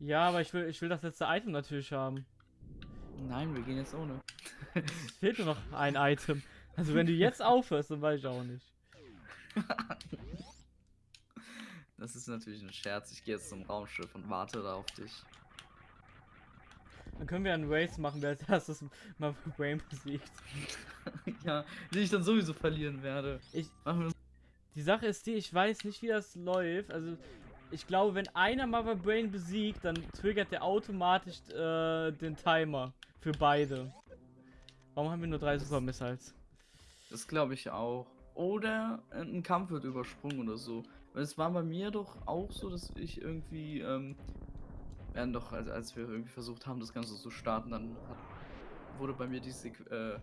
Ja, aber ich will, ich will das letzte Item natürlich haben. Nein, wir gehen jetzt ohne. Es fehlt nur noch ein Item. Also wenn du jetzt aufhörst, dann weiß ich auch nicht. Das ist natürlich ein Scherz. Ich gehe jetzt zum Raumschiff und warte da auf dich. Dann können wir einen Race machen, wer als erstes mal Brain besiegt. ja, den ich dann sowieso verlieren werde. Ich, die Sache ist die, ich weiß nicht, wie das läuft. Also, ich glaube, wenn einer Mother Brain besiegt, dann triggert der automatisch äh, den Timer für beide. Warum haben wir nur drei Super Missiles? Das glaube ich auch. Oder ein Kampf wird übersprungen oder so. Weil es war bei mir doch auch so, dass ich irgendwie, ähm, werden doch, als, als wir irgendwie versucht haben, das Ganze zu starten, dann hat, wurde bei mir die, äh,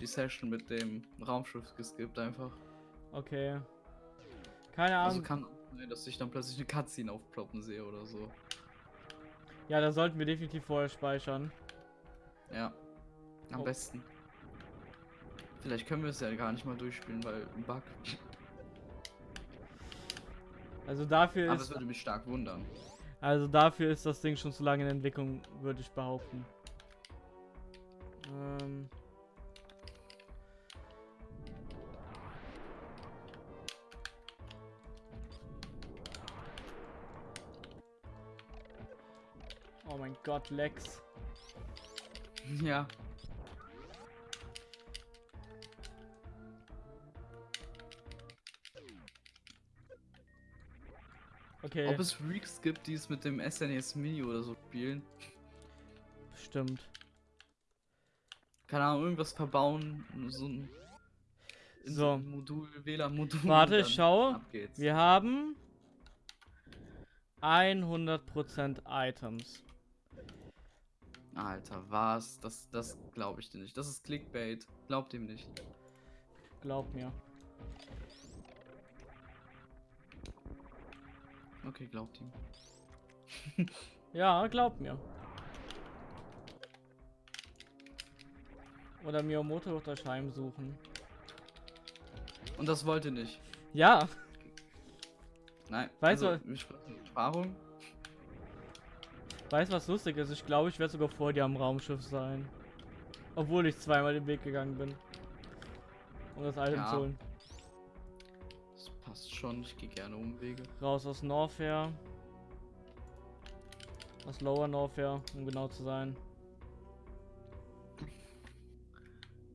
die Session mit dem Raumschiff geskippt einfach. Okay. Keine Ahnung. Also kann sein, dass ich dann plötzlich eine Cutscene aufploppen sehe oder so. ja, da sollten wir definitiv vorher speichern. Ja. Am Oh. besten. Vielleicht können wir es ja gar nicht mal durchspielen, weil ein Bug. Also dafür Aber es ist, würde mich stark wundern. also dafür ist das Ding schon zu lange in Entwicklung, würde ich behaupten. Ähm. Oh mein Gott, Lex. Ja. Okay, Ob es Freaks gibt, die es mit dem SNES Mini oder so spielen. stimmt. Keine Ahnung, irgendwas verbauen. So ein So. Modul, WLAN-Modul. Warte, geht's. Wir haben 100% Items. Alter, was? Das, das glaube ich dir nicht. Das ist Clickbait. Glaubt ihm nicht. Glaub mir. Okay, glaubt ihm. Ja, glaub mir. Oder Miyamoto wird das heimsuchen. Und das wollte nicht. Ja, Nein. Weißt also, du- Erfahrung. Weißt du was lustig ist? Ich glaube, ich werde sogar vor dir am Raumschiff sein. Obwohl ich zweimal den Weg gegangen bin. Um das Item Ja. zu holen. Das passt schon. Ich gehe gerne Umwege. Raus aus Norfair. Aus Lower Norfair, um genau zu sein.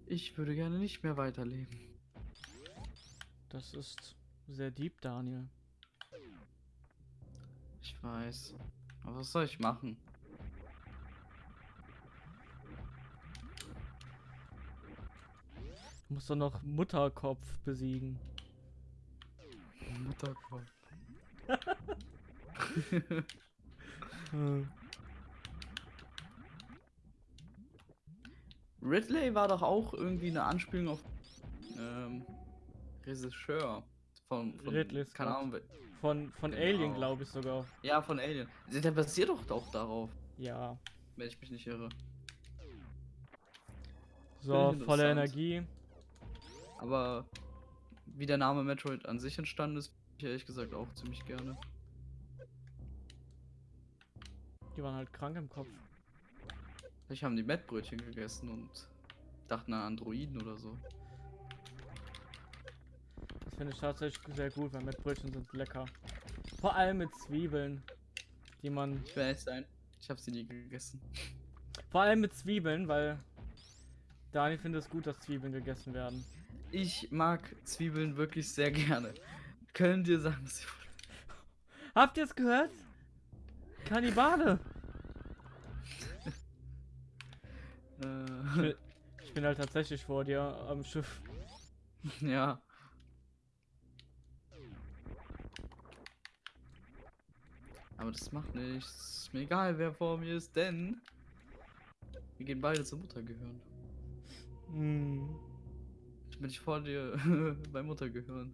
Ich würde gerne nicht mehr weiterleben. Das ist sehr deep, Daniel. Ich weiß. Aber was soll ich machen? Du musst doch noch Mutterkopf besiegen. Mutterkopf. Ridley war doch auch irgendwie eine Anspielung auf ähm, Regisseur von, von Ridley keine Scott. Ahnung. wer- Von, von Genau. Alien, glaube ich sogar. Ja, von Alien. Der basiert doch auch darauf, Ja. wenn ich mich nicht irre. So, volle. Energie. Aber wie der Name Metroid an sich entstanden ist, ich ehrlich gesagt auch ziemlich gerne. Die waren halt krank im Kopf. Vielleicht haben die Mettbrötchen gegessen und dachten an Androiden oder so. Finde ich tatsächlich sehr gut, weil Mettbrötchen sind lecker. Vor allem mit Zwiebeln, die man. Ich will ehrlich sein, ich habe sie nie gegessen. Vor allem mit Zwiebeln, weil Daniel findet es gut, dass Zwiebeln gegessen werden. Ich mag Zwiebeln wirklich sehr gerne. Können dir sagen, was ich Habt ihr es gehört? Kannibale! Ich äh, bin, ich bin halt tatsächlich vor dir am Schiff. Ja. Aber das macht nichts. Ist mir egal, wer vor mir ist, denn wir gehen beide zur Mutter gehören. Hm. Bin ich vor dir bei Mutter gehören.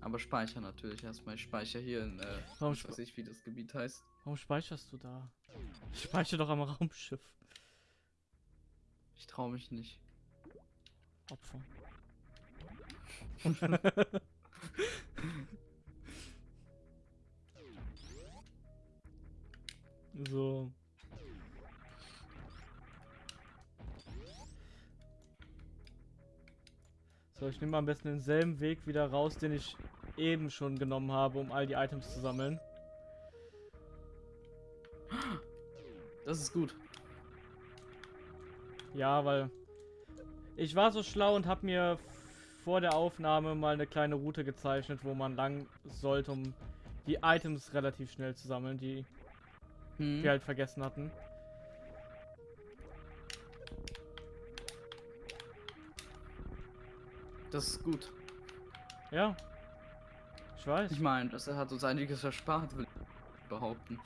Aber speicher natürlich erstmal. Ich speichere hier in, äh, Warum weiß ich, wie das Gebiet heißt. Warum speicherst du da? Ich speichere doch am Raumschiff. Ich traue mich nicht. Opfer. So. So, ich nehme am besten denselben Weg wieder raus, den ich eben schon genommen habe, um all die Items zu sammeln. Das ist gut. Ja, weil ich war so schlau und habe mir vor der Aufnahme mal eine kleine Route gezeichnet, wo man lang sollte, um die Items relativ schnell zu sammeln, die Hm. wir halt vergessen hatten. Das ist gut. Ja. Ich weiß. Ich meine, das hat uns einiges erspart, will ich behaupten.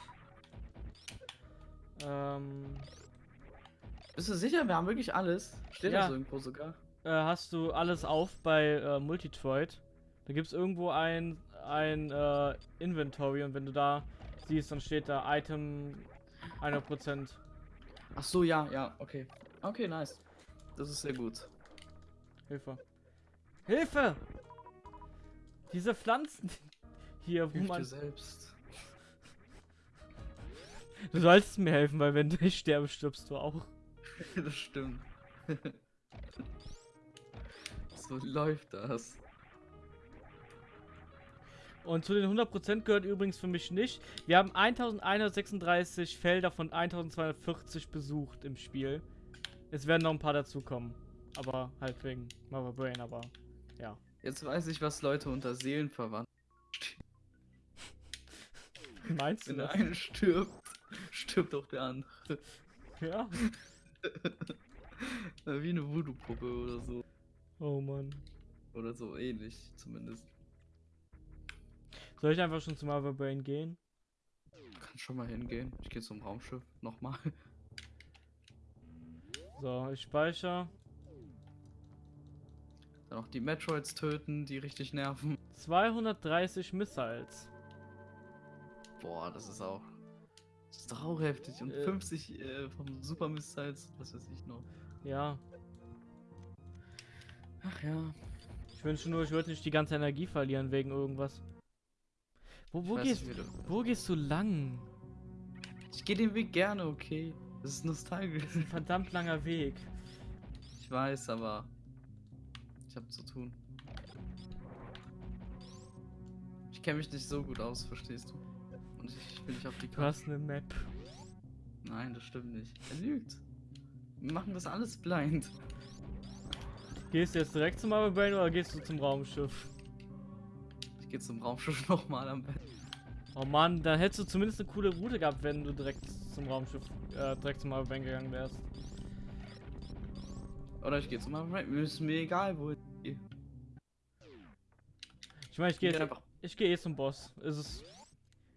Ähm, Bist du sicher? Wir haben wirklich alles. Steht Ja. das irgendwo sogar? Äh, hast du alles auf bei äh, Multitroid? Da gibt es irgendwo ein, ein äh, Inventory und wenn du da siehst, dann steht da Item 100%. Ach so, ja, ja, okay. Okay, nice. Das ist sehr gut. Hilfe. Hilfe! Diese Pflanzen hier, wo Hilf dir man. selbst. Du sollst mir helfen, weil wenn ich sterbe, stirbst du auch. das stimmt. So läuft das. Und zu den 100% gehört übrigens für mich nicht. Wir haben 1136 Felder von 1240 besucht im Spiel. Es werden noch ein paar dazukommen. Aber halt wegen Mother Brain, aber ja. Jetzt weiß ich, was Leute unter Seelenverwandt. Wie meinst du Wenn der das? eine stirbt, stirbt auch der andere. Ja. Wie eine Voodoo-Puppe oder so. Oh Mann. Oder so ähnlich zumindest. Soll ich einfach schon zum Mother Brain gehen? Kann schon mal hingehen. Ich gehe zum Raumschiff. Nochmal. So, ich speichere. Dann auch die Metroids töten, die richtig nerven. 230 Missiles. Boah, das ist auch. Das ist doch auch heftig. Und Äh. 50 äh, vom Super Missiles, was weiß ich noch. Ja. Ach ja. Ich wünsche nur, ich würde nicht die ganze Energie verlieren wegen irgendwas. Wo, Ich wo gehst nicht, du- Wo gehst du lang? Ich gehe den Weg gerne, okay. Das ist nostalgisch. Ein verdammt langer Weg. Ich weiß, aber ich habe zu tun. Ich kenne mich nicht so gut aus, verstehst du? Und ich will nicht auf die Du Karte. hast eine Map. Nein, das stimmt nicht. Er lügt. Wir machen das alles blind. Gehst du jetzt direkt zum Mother Brain oder gehst du zum Raumschiff? Ich gehe zum Raumschiff nochmal am besten. Oh Mann, dann hättest du zumindest eine coole Route gehabt, wenn du direkt zum Raumschiff, äh, direkt zum Mother Brain gegangen wärst. Oder ich gehe zum Raumschiff. Ist mir egal, wo ich gehe. Ich meine, ich gehe geh jetzt, einfach. ich gehe eh zum Boss. Ist es.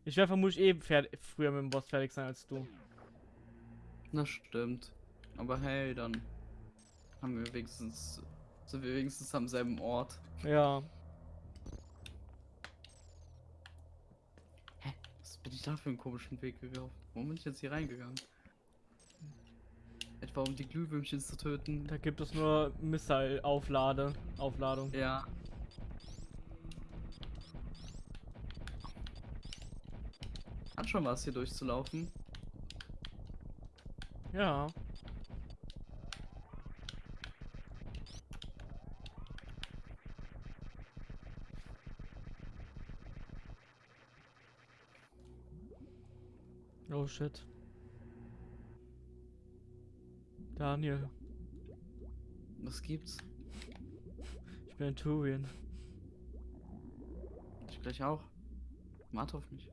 Ich werde vermutlich eh fertig, früher mit dem Boss fertig sein als du. Das stimmt. Aber hey, dann haben wir wenigstens. Sind wir wenigstens am selben Ort. Ja. Was bin ich da für einen komischen Weg gelaufen? Warum bin ich jetzt hier reingegangen? Etwa um die Glühwürmchen zu töten? Da gibt es nur Missile-Auflade. Aufladung. Ja. Hat schon was hier durchzulaufen. Ja. Oh shit. Daniel, Was gibt's? ich bin in Turian. Ich gleich auch. Warte auf mich.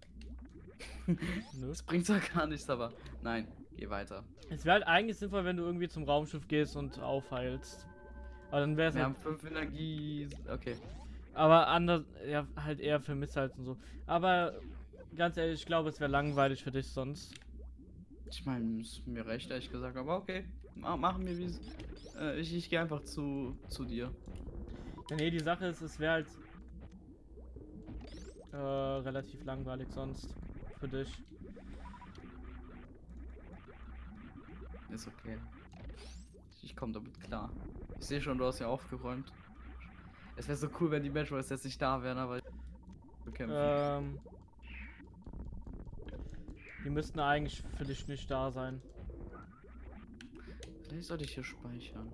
Das bringt zwar gar nichts, aber nein, geh weiter. Es wäre halt eigentlich sinnvoll, wenn du irgendwie zum Raumschiff gehst und aufheilst. Aber dann wäre es Wir halt haben fünf Energie. Okay. Aber anders, ja, halt eher für Missiles und so. Aber ganz ehrlich, ich glaube, es wäre langweilig für dich sonst. Ich meine, ist mir recht, ehrlich gesagt, aber okay. Ma machen wir wie äh, ich, ich gehe einfach zu, zu dir. Ja, nee, die Sache ist, es wäre halt äh, relativ langweilig sonst für dich. Ist okay. Ich, komme damit klar. Ich sehe schon, du hast ja aufgeräumt. Es wäre so cool, wenn die Metroids jetzt nicht da wären, aber bekämpfen. Ähm, die müssten eigentlich für dich nicht da sein. Vielleicht sollte ich hier speichern.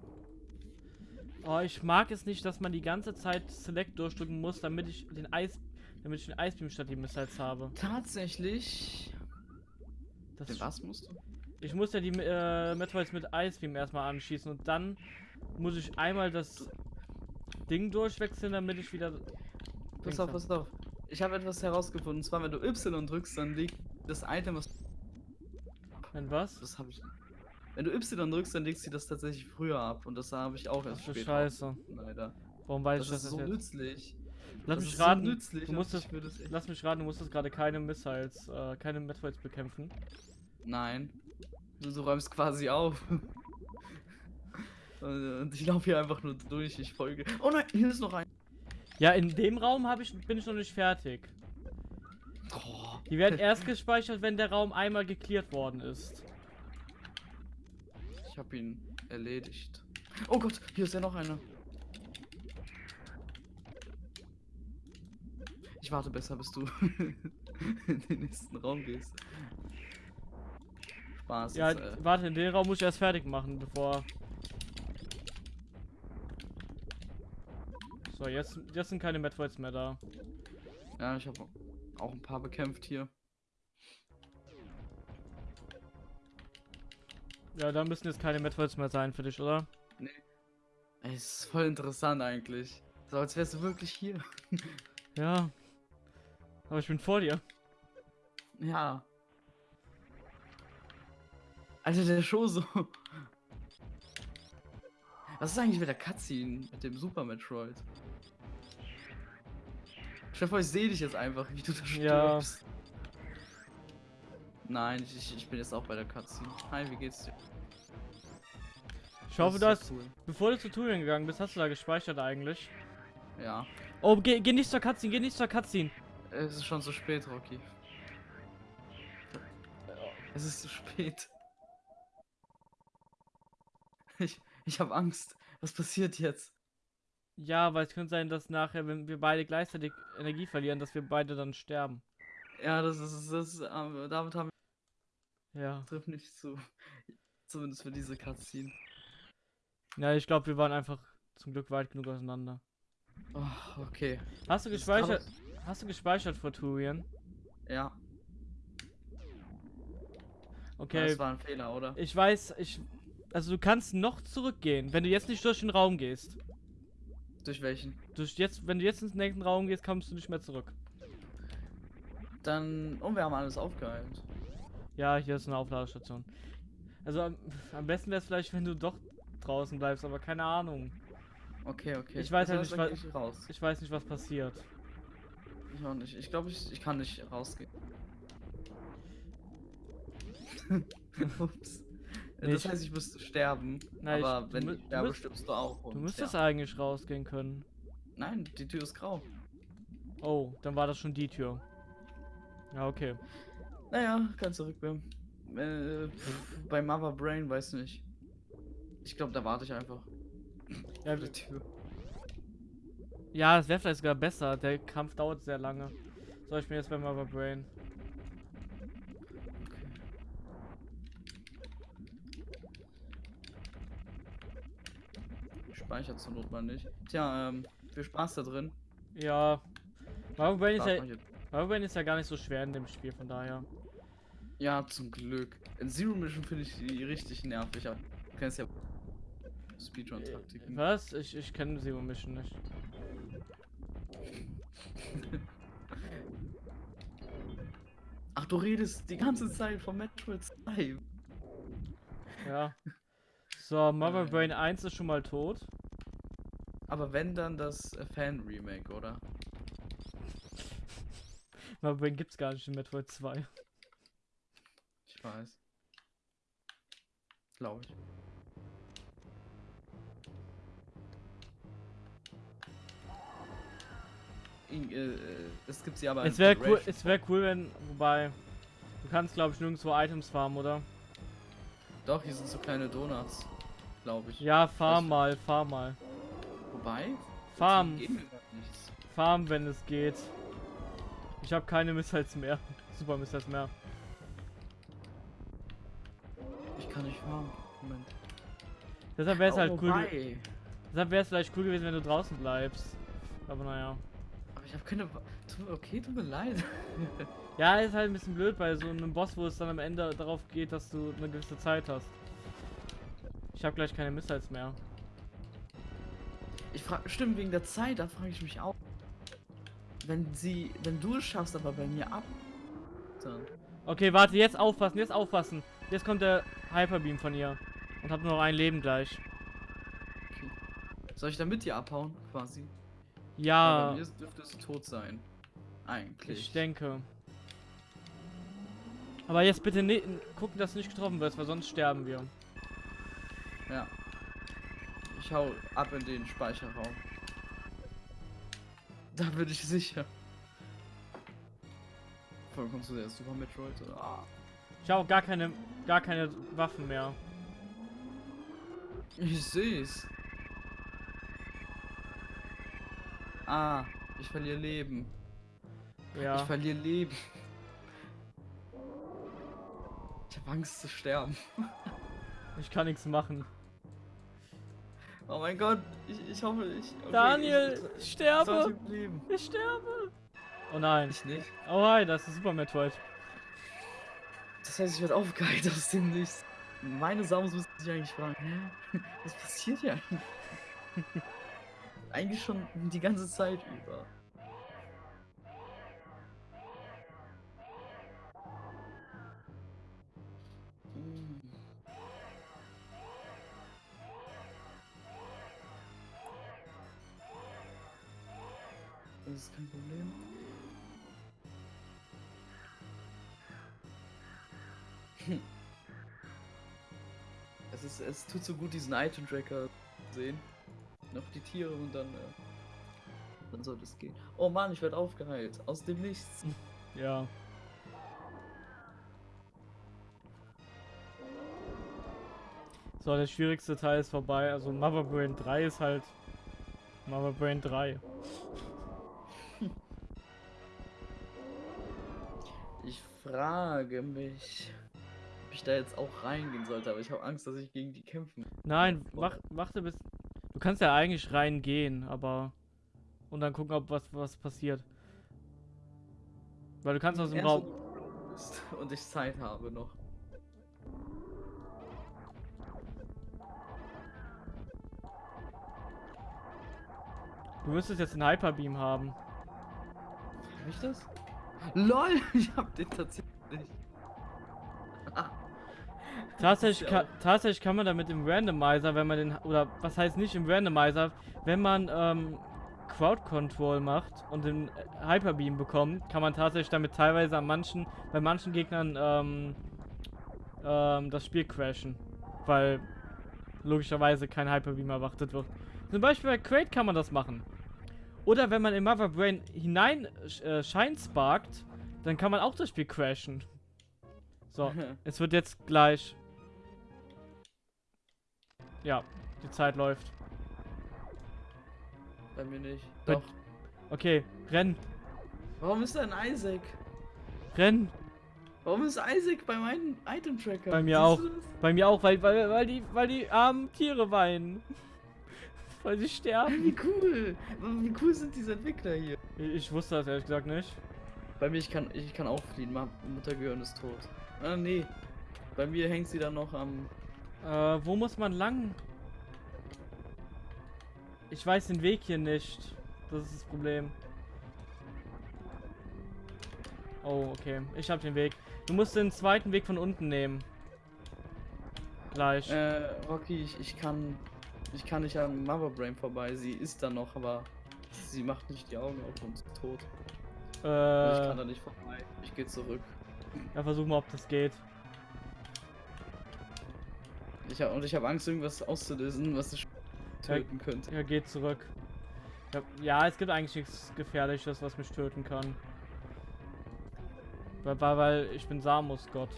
Oh, ich mag es nicht, dass man die ganze Zeit Select durchdrücken muss, damit ich den Eis, damit ich den Eisbeam statt die Missiles habe. Tatsächlich. Das Den was musst du? Ich muss ja die äh, Metroids mit Eisbeam erstmal anschießen und dann muss ich einmal das Ding durchwechseln, damit ich wieder. Pass auf, pass auf. Ich habe etwas herausgefunden. Und zwar, wenn du Y drückst, dann liegt das Item, was. Wenn was? Das habe ich. Wenn du Y drückst, dann legst sie das tatsächlich früher ab. Und das habe ich auch erst Ach später. Scheiße. Leider. Warum weiß Das ich das ist so jetzt? nützlich. Lass das mich ist so raten. nützlich du würde es echt- lass mich raten, du musstest gerade keine Missiles, äh, keine Metroids bekämpfen. Nein. Du, du räumst quasi auf. und ich laufe hier einfach nur durch. Ich folge. Oh nein, hier ist noch ein. Ja, in dem Raum ich, bin ich noch nicht fertig. Die werden erst gespeichert, wenn der Raum einmal geklärt worden ist. Ich habe ihn erledigt. Oh Gott, hier ist ja noch einer. Ich warte besser, bis du in den nächsten Raum gehst. Spaß. Ja, jetzt, äh, warte, den Raum muss ich erst fertig machen, bevor. So, jetzt, jetzt sind keine Metroids mehr da. ja, ich habe auch ein paar bekämpft hier. Ja, da müssen jetzt keine Metroids mehr sein für dich, oder? Ey, es ist voll interessant eigentlich. So, als wärst du wirklich hier. Ja. Aber ich bin vor dir. Ja. Alter, der Show so. Was ist eigentlich mit der Cutscene mit dem Super Metroid? Stell dir vor, ich sehe dich jetzt einfach, wie du da Ja. stirbst. Nein, ich, ich, bin jetzt auch bei der Cutscene. Hi, wie geht's dir? Ich hoffe, du Das hast, ist ja cool. bevor du zu Tutorial gegangen bist, hast du da gespeichert eigentlich. Ja. Oh, geh, geh nicht zur Cutscene, geh nicht zur Cutscene. Es ist schon zu spät, Rocky. Es ist zu spät. Ich, ich habe Angst. Was passiert jetzt? Ja, weil es könnte sein, dass nachher, wenn wir beide gleichzeitig Energie verlieren, dass wir beide dann sterben. Ja, das ist, das ist, ähm, damit haben Ja. wir trifft nicht zu. Zumindest für diese Cutscene. Ja, ich glaube, wir waren einfach zum Glück weit genug auseinander. Oh, okay. Hast du Das kann gespeichert? Hast du gespeichert vor Turian? Ja, Okay. das war ein Fehler, oder? Ich weiß, ich. Also du kannst noch zurückgehen, wenn du jetzt nicht durch den Raum gehst. Durch welchen? Durch jetzt, wenn du jetzt ins nächsten Raum gehst, kommst du nicht mehr zurück. Dann. Oh, wir haben alles aufgeheilt. Ja, hier ist eine Aufladestation. Also am, am besten wäre es vielleicht, wenn du doch draußen bleibst, aber keine Ahnung. Okay, okay. Ich weiß Das halt heißt, nicht, dann wa- geh ich raus. Ich weiß nicht, was passiert. Ich auch nicht. Ich glaube, ich, ich kann nicht rausgehen. Ups. Nee, Das ich- heißt, ich müsste sterben. Ich- aber du wenn ich du sterbe, müsst- stirbst du auch. Du müsstest ja. eigentlich rausgehen können. Nein, die Tür ist grau. Oh, dann war das schon die Tür. Ja, okay. Naja, kann zurückbleiben. Äh, pff, bei Mother Brain weiß nicht. Ich glaube, da warte ich einfach. Ja, der Tür. ja es wäre vielleicht sogar besser. Der Kampf dauert sehr lange. So, ich bin jetzt bei Mother Brain. Okay. Speichert zur Not mal nicht. Tja, ähm, viel Spaß da drin. Ja. Mother Brain ist ja, Mother Brain ist ja gar nicht so schwer in dem Spiel, von daher. Ja, zum Glück. In Zero Mission finde ich die richtig nervig. aber Du kennst ja Speedrun-Taktiken. Was? Ich, ich kenne Zero Mission nicht. Ach, du redest die ganze Zeit von Metroid 2. Ja. So, Mother Ähm. Brain 1 ist schon mal tot. Aber wenn dann das äh, Fan-Remake, oder? Brain gibt's gar nicht in Metroid 2. Ich weiß. Glaube ich. Äh, äh, es gibt sie aber Es wäre cool, es wäre cool, wenn. Wobei. Du kannst, glaube ich, nirgendwo Items farmen, oder? Doch, hier sind so kleine Donuts. Glaube ich. Ja, farm Was? mal, farm mal. Wobei? Farm, farm, wenn es geht. Ich habe keine Missiles mehr. Super Missiles mehr. Ich kann nicht fahren. Moment. Deshalb wäre es Oh, halt cool. wobei, Deshalb wäre es vielleicht cool gewesen, wenn du draußen bleibst. Aber naja. Aber ich habe keine. Okay, tut mir leid. Ja, ist halt ein bisschen blöd bei so einem Boss, wo es dann am Ende darauf geht, dass du eine gewisse Zeit hast. Ich habe gleich keine Missiles mehr. Ich frage, stimmt, wegen der Zeit, da frage ich mich auch. Wenn sie, wenn du es schaffst, aber bei mir ab, dann. Okay, warte, jetzt aufpassen, jetzt aufpassen. Jetzt kommt der Hyperbeam von ihr. Und hab nur noch ein Leben gleich. Okay. Soll ich da mit dir abhauen, quasi? Ja, Bei mir dürfte es tot sein. Eigentlich. ich denke. Aber jetzt bitte gucken, dass du nicht getroffen wirst, weil sonst sterben wir. Ja. Ich hau ab in den Speicherraum. Da bin ich sicher. Voll kommst du der Super Metroid oder? Ah. Ich auch gar keine, gar keine Waffen mehr. Ich seh's. Ah, ich verliere Leben. Ja. Ich verliere Leben. Ich habe Angst zu sterben. Ich kann nichts machen. Oh mein Gott, ich, ich hoffe, ich. okay, Daniel, ich, ich ich sterbe! leben. Ich sterbe! Oh nein. Ich nicht. Oh hi, das ist Super Metroid. Das heißt, ich werde aufgeheilt aus dem Nichts. Meine Samus müssen sich eigentlich fragen, hä? Was passiert hier eigentlich? eigentlich schon die ganze Zeit über. Das ist kein Problem. Es, ist, es tut so gut, diesen Item-Tracker zu sehen. Noch die Tiere und dann, äh, dann soll es gehen. Oh Mann, ich werde aufgeheilt. Aus dem Nichts. Ja. So, der schwierigste Teil ist vorbei. Also Mother Brain 3 ist halt Mother Brain 3. frage mich, ob ich da jetzt auch reingehen sollte, aber ich habe Angst, dass ich gegen die kämpfen. Nein, wach, warte bis. Du kannst ja eigentlich reingehen, aber. Und dann gucken, ob was, was passiert. Weil du kannst aus dem Erst Raum. Und ich Zeit habe noch. Du müsstest jetzt einen Hyperbeam haben. Hab ich das? LOL, ich hab den tatsächlich. Tatsächlich, ka tatsächlich kann man damit im Randomizer, wenn man den. Oder was heißt nicht im Randomizer, wenn man ähm, Crowd Control macht und den äh, Hyperbeam bekommt, kann man tatsächlich damit teilweise an manchen, bei manchen Gegnern ähm, ähm, das Spiel crashen. Weil logischerweise kein Hyperbeam erwartet wird. Zum Beispiel bei Crate kann man das machen. Oder wenn man in Mother Brain hinein äh, sparkt, dann kann man auch das Spiel crashen. So, es wird jetzt gleich. Ja, die Zeit läuft. Bei mir nicht. Doch. Okay, renn, Warum ist da ein Isaac? renn. Warum ist Isaac bei meinem Item-Tracker? Bei mir Siehst auch. Bei mir auch, weil, weil, weil die, weil die armen Tiere weinen. Weil sie sterben. Wie cool! Wie cool sind diese Entwickler hier? Ich, wusste das ehrlich gesagt nicht. Bei mir, ich kann, ich kann auch fliehen. Ma- Mutter Gehirn ist tot. Ah, nee. Bei mir hängt sie dann noch am. Äh, wo muss man lang? Ich weiß den Weg hier nicht. Das ist das Problem. Oh, okay. Ich hab den Weg. Du musst den zweiten Weg von unten nehmen. Gleich. Äh, Rocky, ich, ich kann. Ich kann nicht an Mother Brain vorbei. Sie ist da noch, aber sie macht nicht die Augen auf und ist tot. Und ich kann da Äh, nicht vorbei. Ich gehe zurück. ja, versuch mal, ob das geht. Ich hab, und ich habe Angst, irgendwas auszulösen, was dich töten könnte. Ja, geht zurück. Ja, ja, es gibt eigentlich nichts Gefährliches, was mich töten kann. Weil, weil, weil ich bin Samus Gott.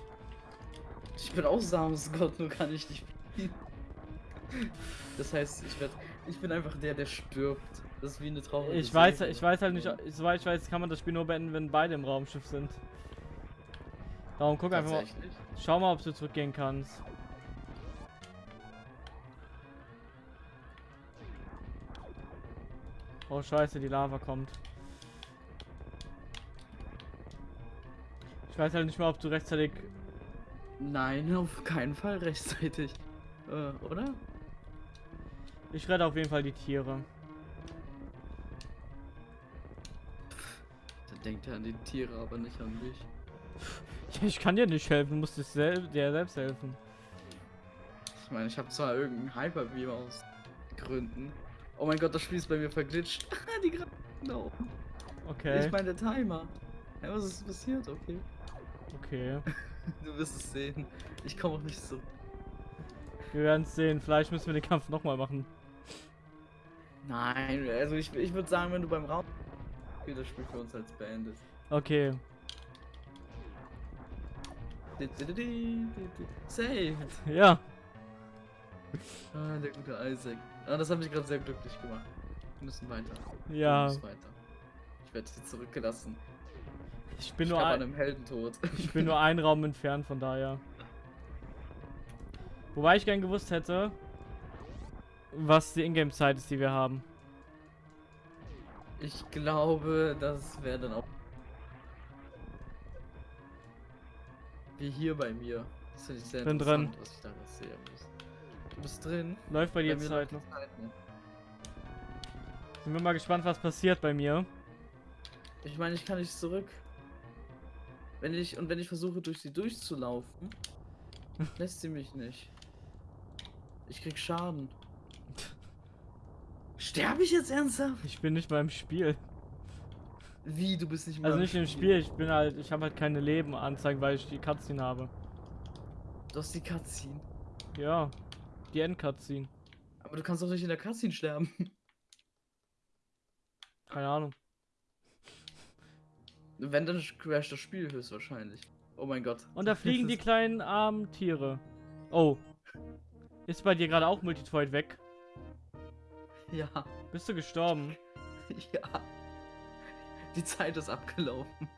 Ich bin auch Samus Gott, nur kann ich nicht. Das heißt, ich werd, ich bin einfach der, der stirbt. Das ist wie eine traurige Ich weiß, Serie. ich weiß halt nicht, soweit ich weiß, kann man das Spiel nur beenden, wenn beide im Raumschiff sind. Darum guck einfach mal. Schau mal, ob du zurückgehen kannst. Oh scheiße, die Lava kommt. Ich weiß halt nicht mal, ob du rechtzeitig... Nein, auf keinen Fall rechtzeitig. Äh, oder? Ich rette auf jeden Fall die Tiere. Dann denkt er an die Tiere, aber nicht an mich. Ja, ich kann dir nicht helfen, du musst dir sel dir selbst helfen. Ich meine, ich habe zwar irgendeinen Hyperbeam aus Gründen. Oh mein Gott, das Spiel ist bei mir verglitscht. die gerade da oben. Okay, Ich meine, der Timer. Hey, was ist passiert? Okay. okay. Du wirst es sehen. Ich komme auch nicht so. Wir werden es sehen. Vielleicht müssen wir den Kampf nochmal machen. Nein, also ich, ich würde sagen, wenn du beim Raum spielst, das Spiel für uns als beendet. Okay. Saved. Ja. Ah, der gute Isaac. Ah, das hat mich gerade sehr glücklich gemacht. Wir müssen weiter. Ja. Wir müssen weiter. Ich werde sie zurückgelassen. Ich bin ich nur ein, an einem Heldentod. ich bin nur einen Raum entfernt, von daher. Wobei ich gern gewusst hätte, was die Ingame-Zeit ist, die wir haben. Ich glaube, das wäre dann auch. Wie hier bei mir. Das finde ich sehr Bin drin. was ich da jetzt sehen muss. Du bist drin. Läuft bei dir mir Zeit noch. Zeit nicht. Sind wir mal gespannt, was passiert bei mir. Ich meine, ich kann nicht zurück. Wenn ich und wenn ich versuche durch sie durchzulaufen, lässt sie mich nicht. Ich krieg Schaden. Sterbe ich jetzt ernsthaft? Ich bin nicht mal im Spiel. Wie, du bist nicht mehr Also nicht im Spiel, ich bin halt, ich habe halt keine Leben anzeigen, weil ich die Cutscene habe. Du hast die Cutscene. Ja, die End-Cutscene. Aber du kannst doch nicht in der Cutscene sterben. Keine Ahnung. Wenn, dann crasht das Spiel höchstwahrscheinlich. Oh mein Gott. Und da fliegen die kleinen armen Tiere. Oh. Ist bei dir gerade auch Multitroid weg? Ja, Bist du gestorben? ja. Die Zeit ist abgelaufen.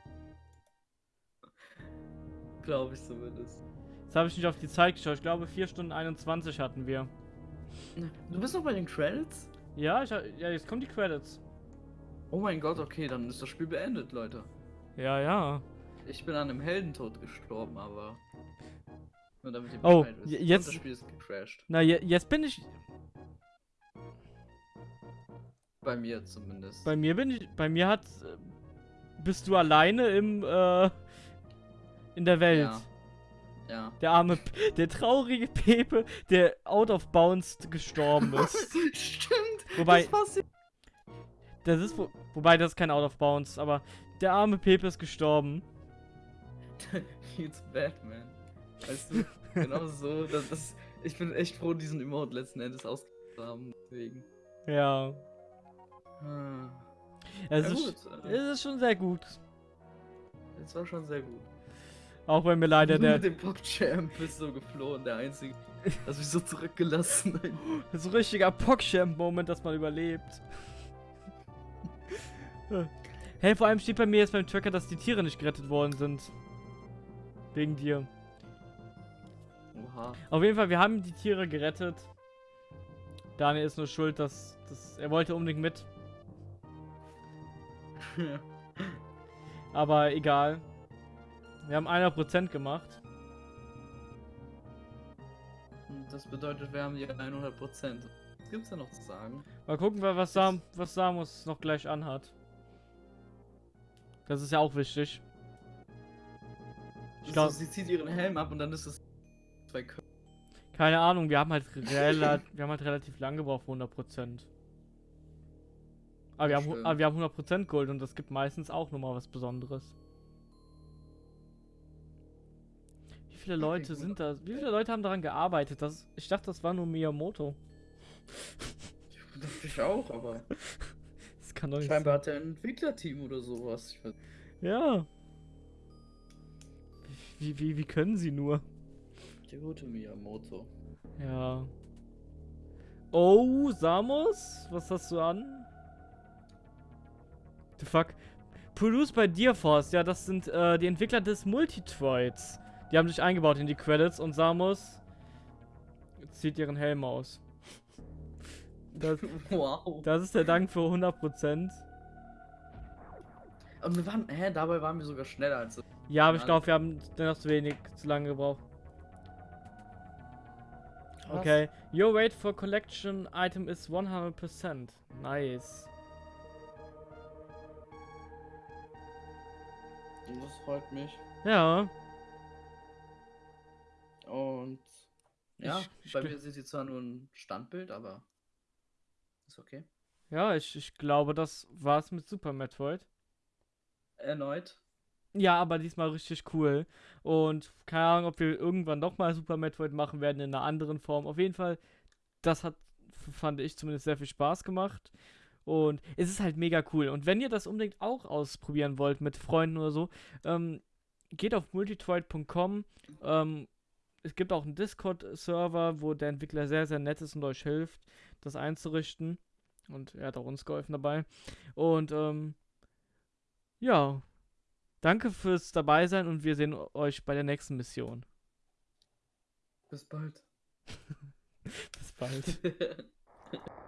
Glaube ich zumindest. Jetzt habe ich nicht auf die Zeit geschaut. Ich glaube 4 Stunden 21 hatten wir. Du bist noch bei den Credits? Ja, ich, ja, jetzt kommen die Credits. Oh mein Gott, okay, dann ist das Spiel beendet, Leute. Ja, ja. Ich bin an einem Heldentod gestorben, aber. Nur damit ihr Oh, wisst. jetzt- Das Spiel ist gecrashed. Na, je, jetzt bin ich. Bei mir zumindest. Bei mir bin ich. Bei mir hat. äh, Bist du alleine im. Äh, in der Welt. Ja. Ja. Der arme. Der traurige Pepe, der out of bounds gestorben ist. Stimmt. Wobei- Das passiert. Das ist. Wo, wobei, das ist kein out of bounds, aber. Der arme Pepe ist gestorben. It's Batman. Weißt du, genau so. Das, das, ich bin echt froh, diesen Emote letzten Endes ausgegeben zu haben. Deswegen. Ja. Ah. Es, Ja, ist, gut, es ist schon sehr gut. Das war schon sehr gut. Auch wenn mir leider der. mit dem PogChamp bist so geflohen, der einzige. Hast mich so zurückgelassen. So ein richtiger Pogchamp-Moment, dass man überlebt. hey, vor allem steht bei mir jetzt beim Tracker, dass die Tiere nicht gerettet worden sind. Wegen dir. Oha. Auf jeden Fall, wir haben die Tiere gerettet. Daniel ist nur schuld, dass, dass er wollte unbedingt mit. Aber egal. Wir haben 100% gemacht. Und das bedeutet, wir haben hier 100%. Was gibt's da noch zu sagen? Mal gucken, wa- was, Sam, was Samus noch gleich anhat. Das ist ja auch wichtig. Ich Ich glaube, sie zieht ihren Helm ab und dann ist es zwei Köpfe. keine Ahnung, wir haben halt, rela wir haben halt relativ lang gebraucht für 100%. Aber wir, haben, aber wir haben 100% Gold und das gibt meistens auch nochmal was Besonderes. Wie viele Leute sind da? Wie viele Leute haben daran gearbeitet? Das, ich dachte, das war nur Miyamoto. Das ich auch, aber. Das kann doch nicht Scheinbar hat er ein Entwicklerteam oder sowas. Ich Ja. Wie, wie, wie können sie nur? Der gute Miyamoto. Ja. Oh, Samus? Was hast du an? The fuck? Produced by Deerforce, ja, das sind äh, die Entwickler des Multitroids. Die haben sich eingebaut in die Credits und Samus zieht ihren Helm aus. Das, Wow. das ist der Dank für 100%. Aber wir waren, hä, dabei waren wir sogar schneller als. Ja, aber ich glaube, wir haben dennoch zu wenig, zu lange gebraucht. Krass. Okay. Your rate for collection item is 100%. Nice. Das freut mich. Ja. Und ja, Ich- bei mir sind sie zwar nur ein Standbild, aber ist okay. Ja, ich, ich glaube, das war's mit Super Metroid. Erneut. Ja, aber diesmal richtig cool. Und keine Ahnung, ob wir irgendwann nochmal Super Metroid machen werden in einer anderen Form. Auf jeden Fall, das hat, fand ich zumindest sehr viel Spaß gemacht. Und es ist halt mega cool. Und wenn ihr das unbedingt auch ausprobieren wollt mit Freunden oder so, ähm, geht auf multitroid.com. Ähm, es gibt auch einen Discord-Server, wo der Entwickler sehr, sehr nett ist und euch hilft, das einzurichten. Und er hat auch uns geholfen dabei. Und ähm, ja, danke fürs Dabeisein und wir sehen euch bei der nächsten Mission. Bis bald. Bis bald.